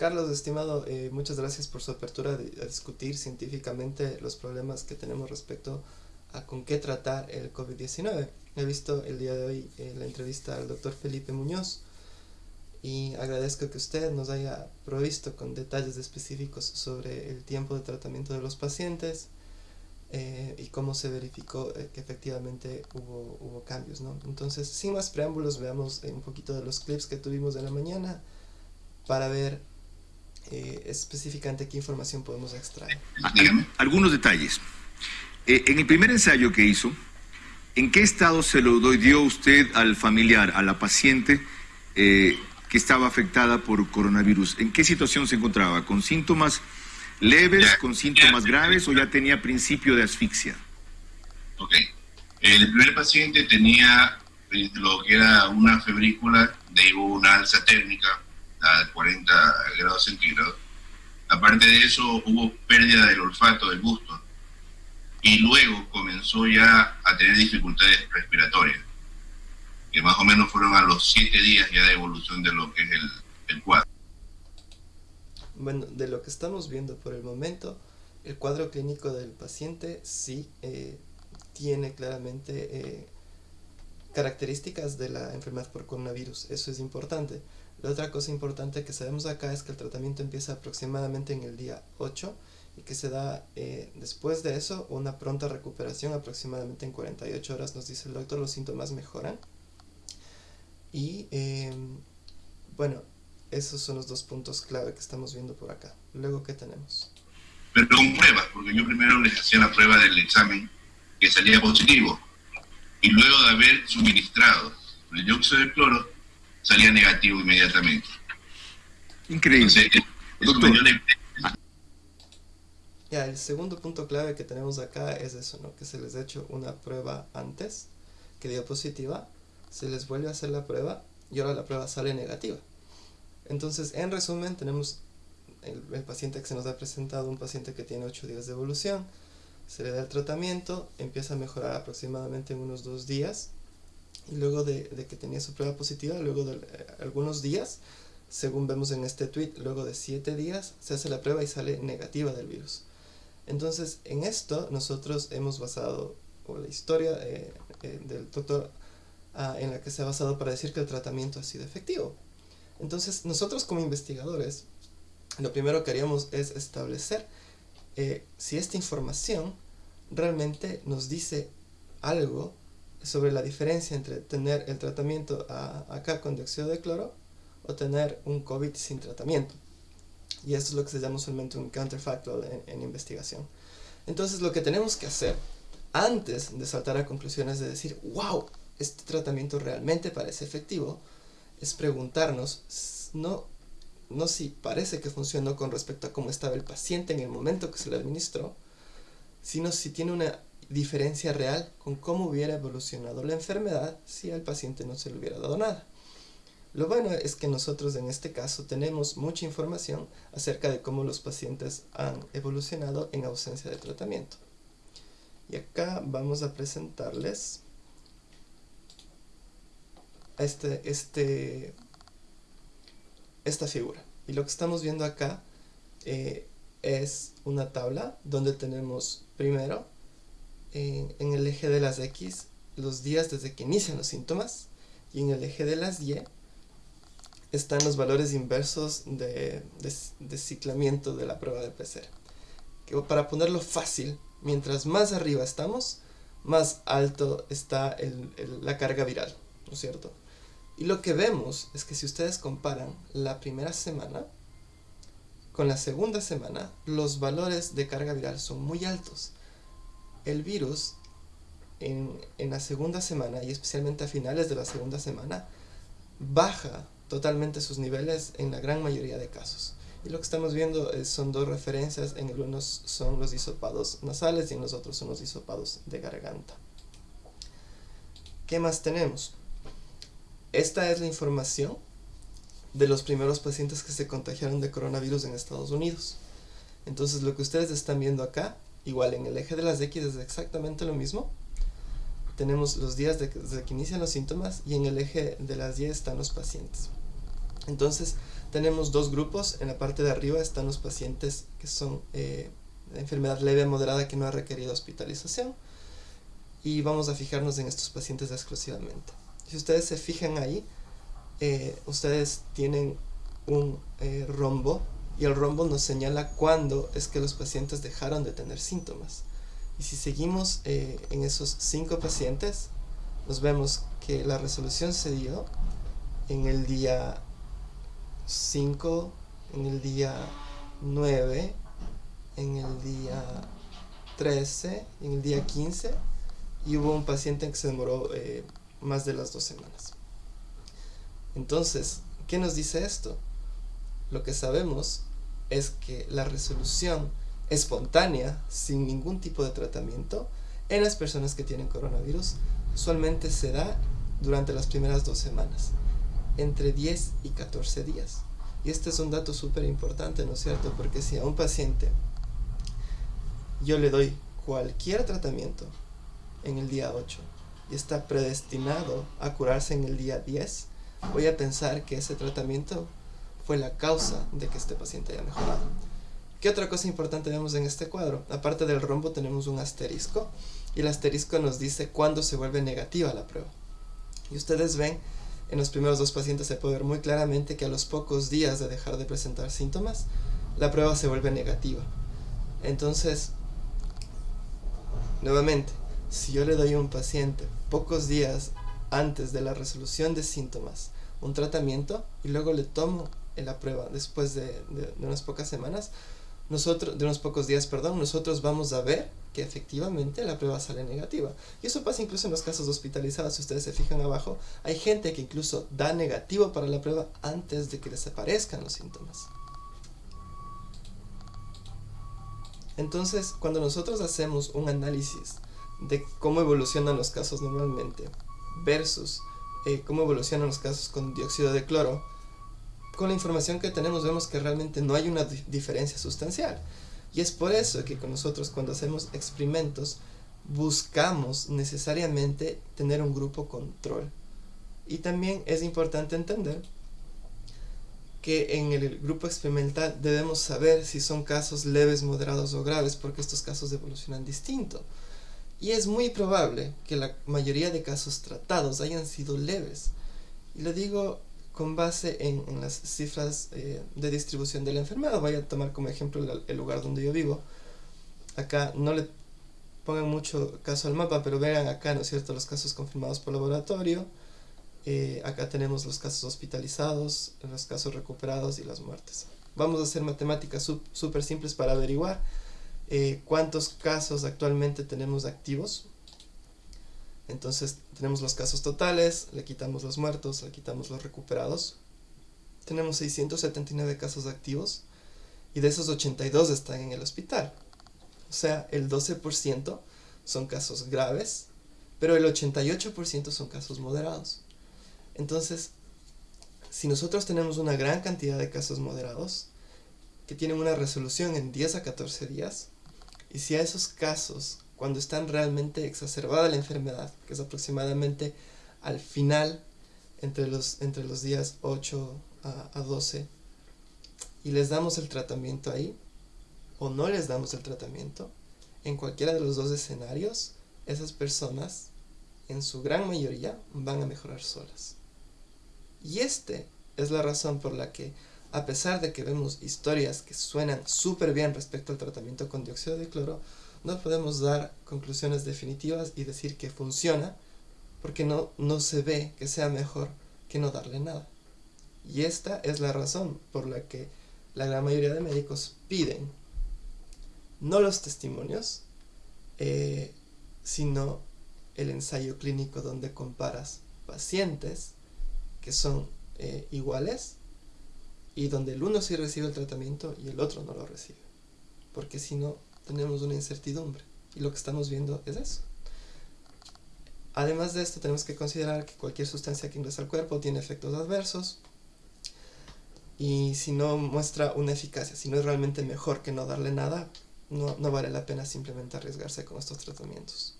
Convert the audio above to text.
Carlos, estimado, eh, muchas gracias por su apertura de, a discutir científicamente los problemas que tenemos respecto a con qué tratar el COVID-19. He visto el día de hoy eh, la entrevista al doctor Felipe Muñoz y agradezco que usted nos haya provisto con detalles específicos sobre el tiempo de tratamiento de los pacientes eh, y cómo se verificó eh, que efectivamente hubo, hubo cambios. ¿no? Entonces, sin más preámbulos, veamos un poquito de los clips que tuvimos de la mañana para ver específicamente qué información podemos extraer. Algunos detalles. en el primer ensayo que hizo, ¿En qué estado se lo dio usted al familiar, a la paciente eh, que estaba afectada por coronavirus? ¿En qué situación se encontraba? ¿Con síntomas leves, con síntomas graves o ya tenía principio de asfixia? Ok. El primer paciente tenía eh, lo que era una febrícula de una alza térmica a 40 grados centígrados. Aparte de eso, hubo pérdida del olfato, del gusto y luego comenzó ya a tener dificultades respiratorias, que más o menos fueron a los siete días ya de evolución de lo que es el, cuadro. Bueno, de lo que estamos viendo por el momento, el cuadro clínico del paciente sí eh, tiene claramente eh, características de la enfermedad por coronavirus, eso es importante. La otra cosa importante que sabemos acá es que el tratamiento empieza aproximadamente en el día 8 y que se da eh, después de eso una pronta recuperación aproximadamente en 48 horas nos dice el doctor los síntomas mejoran. Y em, bueno esos son los dos puntos clave que estamos viendo por acá. Luego qué tenemos pero con pruebas porque yo primero les hacía la prueba del examen que salía positivo y luego de haber suministrado el dióxido de cloro salía negativo inmediatamente increíble ya, el segundo punto clave que tenemos acá es eso, ¿no? Que se les ha hecho una prueba antes, que dio positiva, se les vuelve a hacer la prueba y ahora la prueba sale negativa. Entonces, en resumen, tenemos el, paciente que se nos ha presentado, un paciente que tiene 8 días de evolución, se le da el tratamiento, empieza a mejorar aproximadamente en unos 2 días, luego de, que tenía su prueba positiva, luego de eh, algunos días, según vemos en este tweet, luego de 7 días, se hace la prueba y sale negativa del virus. Entonces, en esto nosotros hemos basado, o la historia eh, eh, del doctor ah, en la que se ha basado para decir que el tratamiento ha sido efectivo. Entonces, nosotros como investigadores, lo primero que haríamos es establecer eh, si esta información realmente nos dice algo sobre la diferencia entre tener el tratamiento acá con dióxido de cloro o tener un COVID sin tratamiento. Y esto es lo que se llama usualmente un counterfactual en, investigación. Entonces lo que tenemos que hacer antes de saltar a conclusiones de decir, wow, este tratamiento realmente parece efectivo, es preguntarnos, no, no si parece que funcionó con respecto a cómo estaba el paciente en el momento que se le administró, sino si tiene una diferencia real con cómo hubiera evolucionado la enfermedad si al paciente no se le hubiera dado nada. Lo bueno es que nosotros en este caso tenemos mucha información acerca de cómo los pacientes han evolucionado en ausencia de tratamiento. Y acá vamos a presentarles este, este, esta figura. Y lo que estamos viendo acá eh, es una tabla donde tenemos primero en el eje de las X los días desde que inician los síntomas y en el eje de las Y están los valores inversos de, de, ciclamiento de la prueba de PCR. Que para ponerlo fácil, mientras más arriba estamos, más alto está la carga viral, ¿no es cierto? Y lo que vemos es que si ustedes comparan la primera semana con la segunda semana, los valores de carga viral son muy altos. El virus en, la segunda semana, y especialmente a finales de la segunda semana, baja totalmente sus niveles en la gran mayoría de casos. Y lo que estamos viendo son dos referencias, en algunos son los disopados nasales y en los otros son los disopados de garganta. ¿Qué más tenemos? Esta es la información de los primeros pacientes que se contagiaron de coronavirus en Estados Unidos. Entonces lo que ustedes están viendo acá, igual en el eje de las X es exactamente lo mismo, tenemos los días desde que inician los síntomas y en el eje de las Y están los pacientes. Entonces, tenemos dos grupos. En la parte de arriba están los pacientes que son eh, de enfermedad leve a moderada que no ha requerido hospitalización. Y vamos a fijarnos en estos pacientes exclusivamente. Si ustedes se fijan ahí, eh, ustedes tienen un eh, rombo y el rombo nos señala cuándo es que los pacientes dejaron de tener síntomas. Y si seguimos en esos cinco pacientes, nos vemos que la resolución se dio en el día 5, en el día 9, en el día 13, en el día 15 y hubo un paciente que se demoró eh, más de las dos semanas. Entonces, ¿qué nos dice esto? Lo que sabemos es que la resolución espontánea, sin ningún tipo de tratamiento, en las personas que tienen coronavirus, usualmente se da durante las primeras dos semanas entre 10 y 14 días. Y este es un dato súper importante, ¿no es cierto? Porque si a un paciente yo le doy cualquier tratamiento en el día 8 y está predestinado a curarse en el día 10, voy a pensar que ese tratamiento fue la causa de que este paciente haya mejorado. ¿Qué otra cosa importante vemos en este cuadro? Aparte del rombo tenemos un asterisco y el asterisco nos dice cuándo se vuelve negativa la prueba. Y ustedes ven en los primeros dos pacientes se puede ver muy claramente que a los pocos días de dejar de presentar síntomas, la prueba se vuelve negativa. Entonces, nuevamente, si yo le doy a un paciente pocos días antes de la resolución de síntomas un tratamiento y luego le tomo la prueba después de, unas pocas semanas, nosotros, de unos pocos días, perdón, nosotros vamos a ver que efectivamente la prueba sale negativa. Y eso pasa incluso en los casos hospitalizados, si ustedes se fijan abajo, hay gente que incluso da negativo para la prueba antes de que les aparezcan los síntomas. Entonces, cuando nosotros hacemos un análisis de cómo evolucionan los casos normalmente versus eh, cómo evolucionan los casos con dióxido de cloro, con la información que tenemos vemos que realmente no hay una diferencia sustancial. Y es por eso que con nosotros cuando hacemos experimentos buscamos necesariamente tener un grupo control. Y también es importante entender que en el grupo experimental debemos saber si son casos leves, moderados o graves, porque estos casos evolucionan distinto. Y es muy probable que la mayoría de casos tratados hayan sido leves. Y lo digo con base en, las cifras eh, de distribución de la enfermedad. Voy a tomar como ejemplo el, lugar donde yo vivo. Acá no le pongan mucho caso al mapa, pero vean acá, ¿no es cierto?, los casos confirmados por laboratorio. Eh, acá tenemos los casos hospitalizados, los casos recuperados y las muertes. Vamos a hacer matemáticas súper simples para averiguar eh, cuántos casos actualmente tenemos activos entonces tenemos los casos totales, le quitamos los muertos, le quitamos los recuperados. Tenemos 679 casos activos y de esos 82 están en el hospital. O sea, el 12% son casos graves, pero el 88% son casos moderados. Entonces, si nosotros tenemos una gran cantidad de casos moderados, que tienen una resolución en 10 a 14 días, y si a esos casos cuando están realmente exacerbada la enfermedad, que es aproximadamente al final, entre los, entre los días 8 a, a 12, y les damos el tratamiento ahí, o no les damos el tratamiento, en cualquiera de los dos escenarios, esas personas, en su gran mayoría, van a mejorar solas. Y este es la razón por la que, a pesar de que vemos historias que suenan súper bien respecto al tratamiento con dióxido de cloro, no podemos dar conclusiones definitivas y decir que funciona porque no, no se ve que sea mejor que no darle nada. Y esta es la razón por la que la gran mayoría de médicos piden no los testimonios, eh, sino el ensayo clínico donde comparas pacientes que son eh, iguales y donde el uno sí recibe el tratamiento y el otro no lo recibe. Porque si no, tenemos una incertidumbre. Y lo que estamos viendo es eso. Además de esto, tenemos que considerar que cualquier sustancia que ingresa al cuerpo tiene efectos adversos. Y si no muestra una eficacia, si no es realmente mejor que no darle nada, no, no vale la pena simplemente arriesgarse con estos tratamientos.